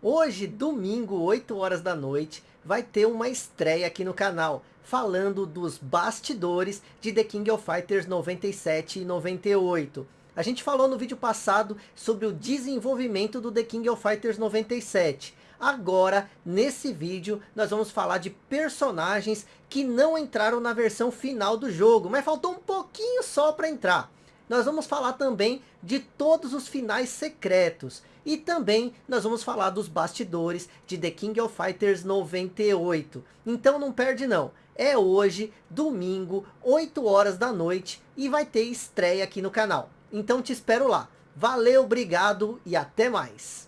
Hoje, domingo, 8 horas da noite, vai ter uma estreia aqui no canal, falando dos bastidores de The King of Fighters 97 e 98. A gente falou no vídeo passado sobre o desenvolvimento do The King of Fighters 97. Agora, nesse vídeo, nós vamos falar de personagens que não entraram na versão final do jogo, mas faltou um pouquinho só para entrar. Nós vamos falar também de todos os finais secretos. E também nós vamos falar dos bastidores de The King of Fighters 98. Então não perde não. É hoje, domingo, 8 horas da noite. E vai ter estreia aqui no canal. Então te espero lá. Valeu, obrigado e até mais.